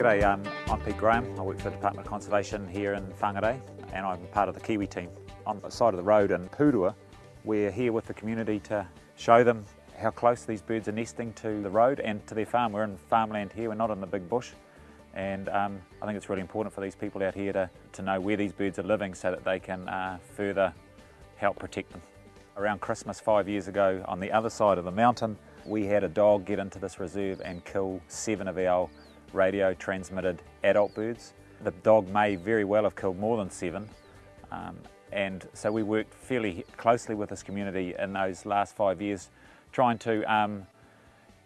G'day, um, I'm Pete Graham. I work for the Department of Conservation here in Whangarei and I'm part of the Kiwi team. On the side of the road in Purua, we're here with the community to show them how close these birds are nesting to the road and to their farm. We're in farmland here, we're not in the big bush. And um, I think it's really important for these people out here to, to know where these birds are living so that they can uh, further help protect them. Around Christmas five years ago on the other side of the mountain, we had a dog get into this reserve and kill seven of our radio transmitted adult birds. The dog may very well have killed more than seven um, and so we worked fairly closely with this community in those last five years trying to um,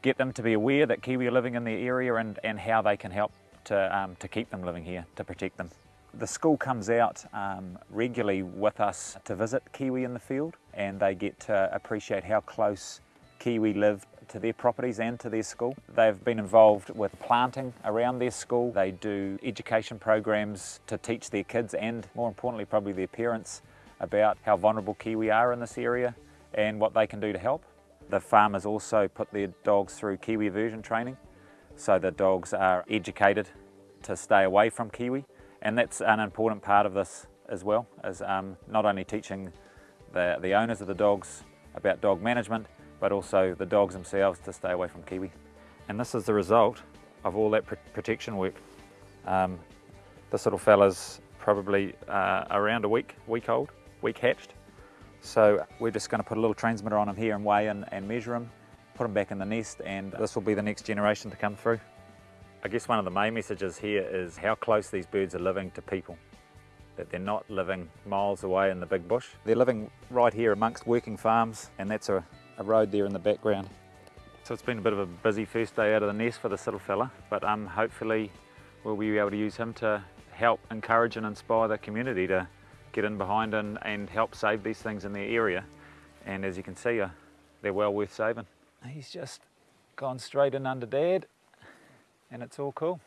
get them to be aware that Kiwi are living in the area and, and how they can help to, um, to keep them living here, to protect them. The school comes out um, regularly with us to visit Kiwi in the field and they get to appreciate how close Kiwi live to their properties and to their school. They've been involved with planting around their school. They do education programs to teach their kids and more importantly probably their parents about how vulnerable Kiwi are in this area and what they can do to help. The farmers also put their dogs through Kiwi aversion training so the dogs are educated to stay away from Kiwi and that's an important part of this as well, as um, not only teaching the, the owners of the dogs about dog management but also the dogs themselves to stay away from kiwi. And this is the result of all that pr protection work. Um, this little fella's probably uh, around a week, week old, week hatched. So we're just going to put a little transmitter on him here and weigh in and measure him, put him back in the nest and this will be the next generation to come through. I guess one of the main messages here is how close these birds are living to people that they're not living miles away in the big bush. They're living right here amongst working farms and that's a, a road there in the background. So it's been a bit of a busy first day out of the nest for this little fella, but um, hopefully we'll be able to use him to help encourage and inspire the community to get in behind and, and help save these things in their area. And as you can see, uh, they're well worth saving. He's just gone straight in under dad and it's all cool.